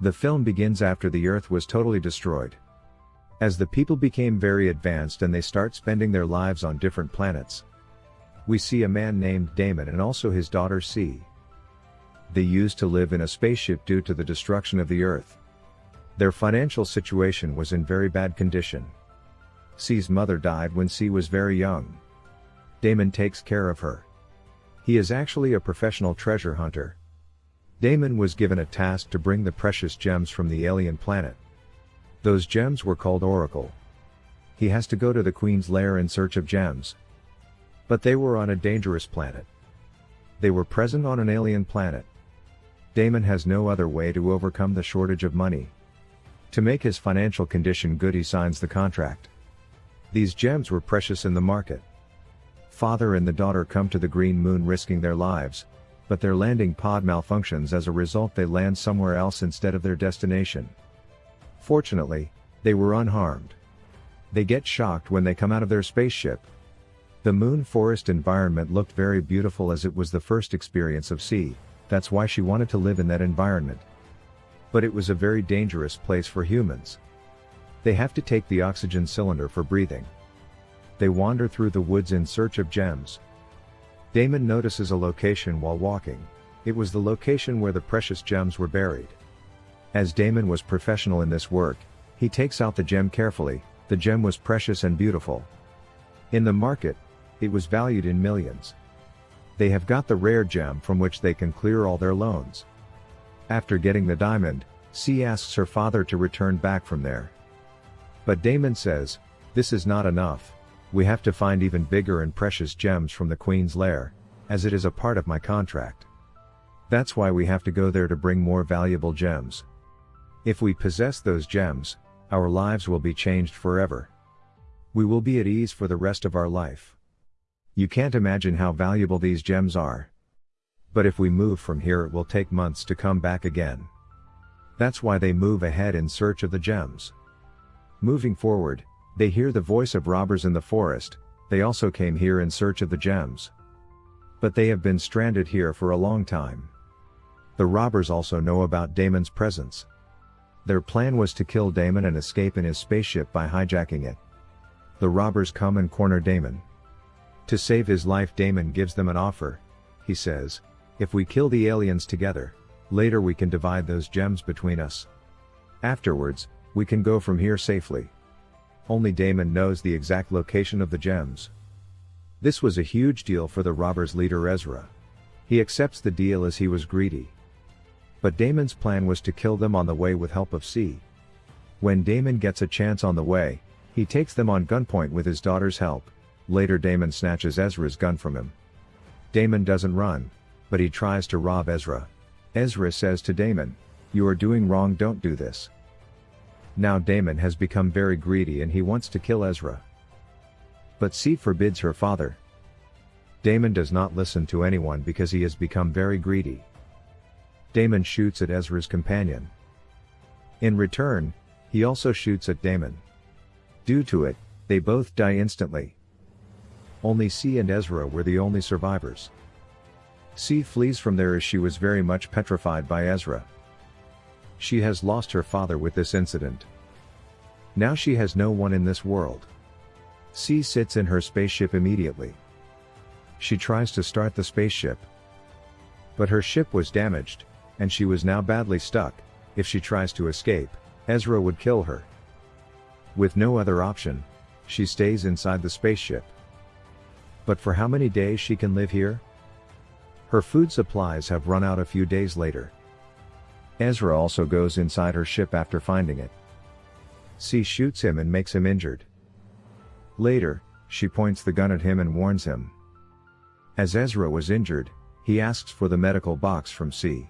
The film begins after the Earth was totally destroyed. As the people became very advanced and they start spending their lives on different planets. We see a man named Damon and also his daughter Cee. They used to live in a spaceship due to the destruction of the Earth. Their financial situation was in very bad condition. Cee's mother died when Cee was very young. Damon takes care of her. He is actually a professional treasure hunter. Damon was given a task to bring the precious gems from the alien planet. Those gems were called Oracle. He has to go to the Queen's lair in search of gems. But they were on a dangerous planet. They were present on an alien planet. Damon has no other way to overcome the shortage of money. To make his financial condition good he signs the contract. These gems were precious in the market. Father and the daughter come to the Green Moon risking their lives, but their landing pod malfunctions as a result they land somewhere else instead of their destination. Fortunately, they were unharmed. They get shocked when they come out of their spaceship. The moon forest environment looked very beautiful as it was the first experience of Cee, that's why she wanted to live in that environment. But it was a very dangerous place for humans. They have to take the oxygen cylinder for breathing. They wander through the woods in search of gems. Damon notices a location while walking, it was the location where the precious gems were buried. As Damon was professional in this work, he takes out the gem carefully, the gem was precious and beautiful. In the market, it was valued in millions. They have got the rare gem from which they can clear all their loans. After getting the diamond, Cee asks her father to return back from there. But Damon says, this is not enough, we have to find even bigger and precious gems from the Queen's lair, as it is a part of my contract. That's why we have to go there to bring more valuable gems. If we possess those gems, our lives will be changed forever. We will be at ease for the rest of our life. You can't imagine how valuable these gems are. But if we move from here it will take months to come back again. That's why they move ahead in search of the gems. Moving forward, they hear the voice of robbers in the forest, they also came here in search of the gems. But they have been stranded here for a long time. The robbers also know about Damon's presence. Their plan was to kill Damon and escape in his spaceship by hijacking it. The robbers come and corner Damon. To save his life Damon gives them an offer. He says, if we kill the aliens together, later we can divide those gems between us. Afterwards, we can go from here safely. Only Damon knows the exact location of the gems. This was a huge deal for the robbers leader Ezra. He accepts the deal as he was greedy. But Damon's plan was to kill them on the way with help of Cee. When Damon gets a chance on the way, he takes them on gunpoint with his daughter's help. Later Damon snatches Ezra's gun from him. Damon doesn't run, but he tries to rob Ezra. Ezra says to Damon, you are doing wrong don't do this. Now Damon has become very greedy and he wants to kill Ezra. But Cee forbids her father. Damon does not listen to anyone because he has become very greedy. Damon shoots at Ezra's companion. In return, he also shoots at Damon. Due to it, they both die instantly. Only Cee and Ezra were the only survivors. Cee flees from there as she was very much petrified by Ezra. She has lost her father with this incident. Now she has no one in this world. Cee sits in her spaceship immediately. She tries to start the spaceship. But her ship was damaged, and she was now badly stuck, if she tries to escape, Ezra would kill her. With no other option, she stays inside the spaceship. But for how many days she can live here? Her food supplies have run out a few days later. Ezra also goes inside her ship after finding it. Cee shoots him and makes him injured. Later, she points the gun at him and warns him. As Ezra was injured, he asks for the medical box from Cee.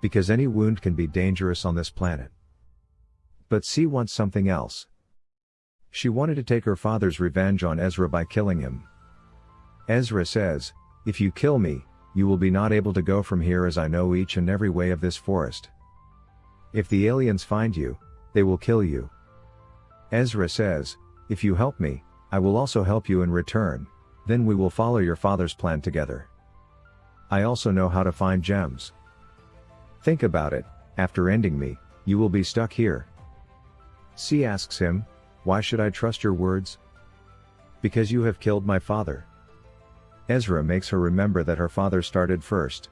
Because any wound can be dangerous on this planet. But Cee wants something else. She wanted to take her father's revenge on Ezra by killing him. Ezra says, If you kill me, you will be not able to go from here as I know each and every way of this forest. If the aliens find you, they will kill you. Ezra says, If you help me, I will also help you in return, then we will follow your father's plan together. I also know how to find gems. Think about it, after ending me, you will be stuck here. Cee asks him, Why should I trust your words? Because you have killed my father. Ezra makes her remember that her father started first.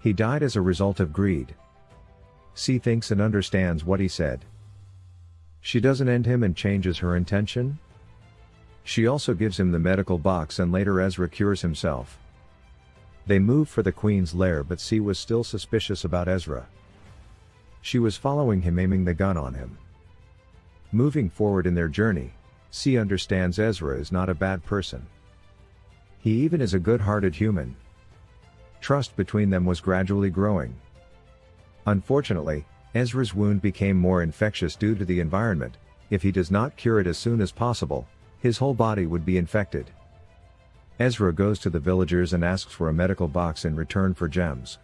He died as a result of greed. Cee thinks and understands what he said. She doesn't end him and changes her intention? She also gives him the medical box and later Ezra cures himself. They move for the queen's lair but Cee was still suspicious about Ezra. She was following him aiming the gun on him. Moving forward in their journey, Cee understands Ezra is not a bad person. He even is a good-hearted human. Trust between them was gradually growing. Unfortunately, Ezra's wound became more infectious due to the environment, if he does not cure it as soon as possible, his whole body would be infected. Ezra goes to the villagers and asks for a medical box in return for gems.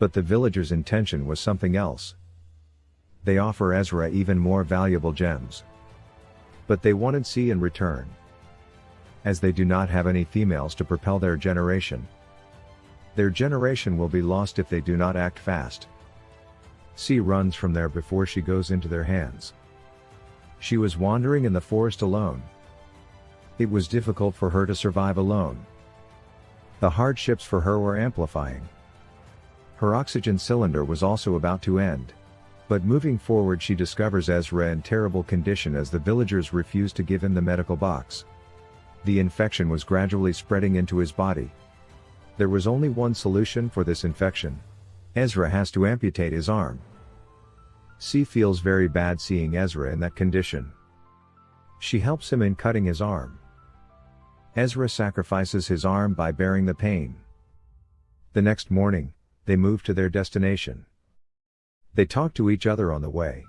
But the villagers' intention was something else. They offer Ezra even more valuable gems. But they wanted Cee in return. As they do not have any females to propel their generation. Their generation will be lost if they do not act fast. Cee runs from there before she goes into their hands. She was wandering in the forest alone. It was difficult for her to survive alone. The hardships for her were amplifying. Her oxygen cylinder was also about to end. But moving forward she discovers Ezra in terrible condition as the villagers refuse to give him the medical box. The infection was gradually spreading into his body. There was only one solution for this infection. Ezra has to amputate his arm. Cee feels very bad seeing Ezra in that condition. She helps him in cutting his arm. Ezra sacrifices his arm by bearing the pain. The next morning, they move to their destination. They talk to each other on the way.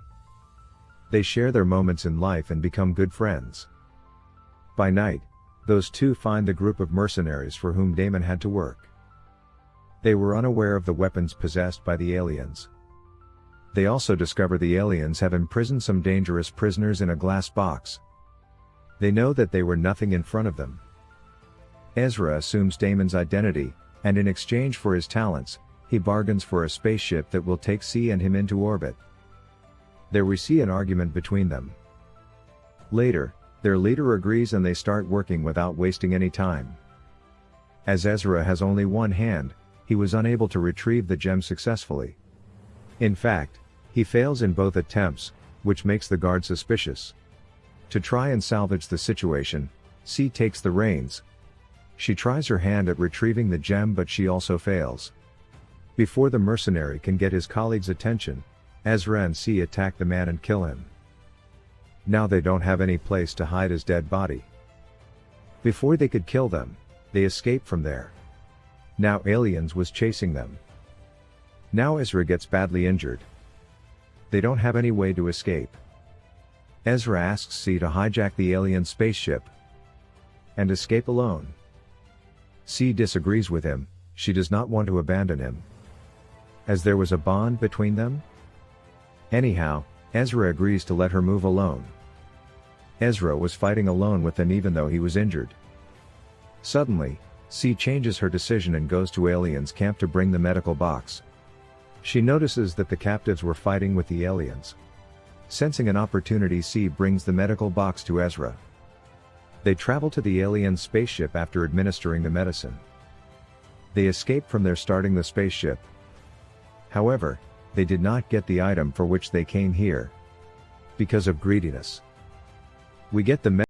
They share their moments in life and become good friends. By night, those two find the group of mercenaries for whom Damon had to work. They were unaware of the weapons possessed by the aliens. They also discover the aliens have imprisoned some dangerous prisoners in a glass box. They know that they were nothing in front of them. Ezra assumes Damon's identity, and in exchange for his talents, he bargains for a spaceship that will take Cee and him into orbit. There we see an argument between them. Later, their leader agrees and they start working without wasting any time. As Ezra has only one hand, he was unable to retrieve the gem successfully. In fact, he fails in both attempts, which makes the guard suspicious. To try and salvage the situation, Cee takes the reins, she tries her hand at retrieving the gem but she also fails. Before the mercenary can get his colleague's attention, Ezra and Cee attack the man and kill him. Now they don't have any place to hide his dead body. Before they could kill them, they escape from there. Now aliens was chasing them. Now Ezra gets badly injured. They don't have any way to escape. Ezra asks Cee to hijack the alien spaceship and escape alone. Cee disagrees with him, she does not want to abandon him. As there was a bond between them? Anyhow, Ezra agrees to let her move alone. Ezra was fighting alone with them even though he was injured. Suddenly, Cee changes her decision and goes to aliens camp to bring the medical box. She notices that the captives were fighting with the aliens. Sensing an opportunity Cee brings the medical box to Ezra. They travel to the alien spaceship after administering the medicine. They escape from there starting the spaceship. However, they did not get the item for which they came here. Because of greediness. We get the